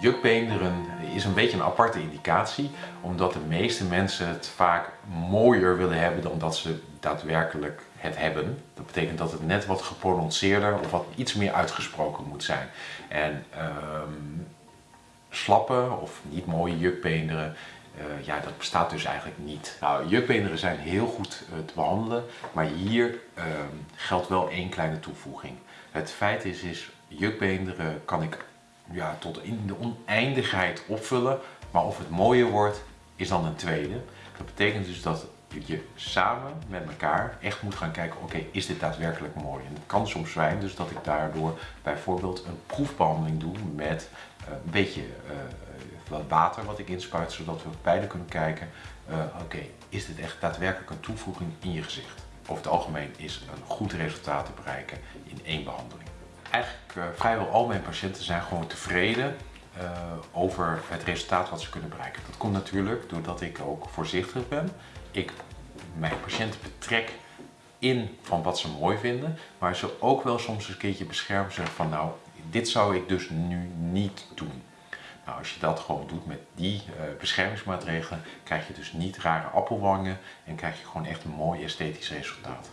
Jukbeenderen is een beetje een aparte indicatie, omdat de meeste mensen het vaak mooier willen hebben dan dat ze daadwerkelijk het hebben. Dat betekent dat het net wat geprononceerder of wat iets meer uitgesproken moet zijn. En um, slappe of niet mooie jukbeenderen, uh, ja, dat bestaat dus eigenlijk niet. Nou, jukbeenderen zijn heel goed uh, te behandelen, maar hier uh, geldt wel één kleine toevoeging. Het feit is, is jukbeenderen kan ik ja, tot in de oneindigheid opvullen. Maar of het mooier wordt, is dan een tweede. Dat betekent dus dat je samen met elkaar echt moet gaan kijken, oké, is dit daadwerkelijk mooi? En het kan soms zijn dus dat ik daardoor bijvoorbeeld een proefbehandeling doe met uh, een beetje uh, wat water wat ik inspuit, zodat we beide kunnen kijken, uh, oké, is dit echt daadwerkelijk een toevoeging in je gezicht? Over het algemeen is een goed resultaat te bereiken in één behandeling eigenlijk uh, vrijwel al mijn patiënten zijn gewoon tevreden uh, over het resultaat wat ze kunnen bereiken. Dat komt natuurlijk doordat ik ook voorzichtig ben. Ik mijn patiënten betrek in van wat ze mooi vinden, maar ze ook wel soms een keertje beschermen zeggen van nou, dit zou ik dus nu niet doen. Nou, als je dat gewoon doet met die uh, beschermingsmaatregelen, krijg je dus niet rare appelwangen en krijg je gewoon echt een mooi esthetisch resultaat.